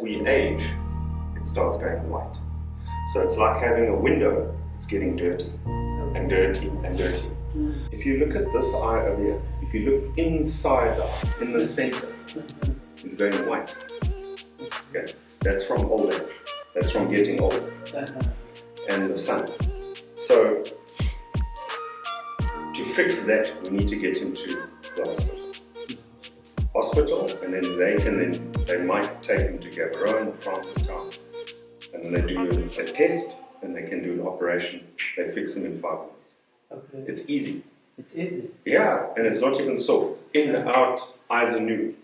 we age, it starts going white. So it's like having a window, it's getting dirty and dirty and dirty. If you look at this eye over here, if you look inside the eye, in the center, it's going white. Okay, that's from old age. That's from getting old and the sun. So to fix that, we need to get him to the hospital. Hospital, and then they can then they might take him to Gaborone or oh, Francistown, and then they do a, a test, and they can do an operation. They fix him in five minutes. Okay. It's easy. It's easy. Yeah, and it's not even sore. In, in, out, eyes are new.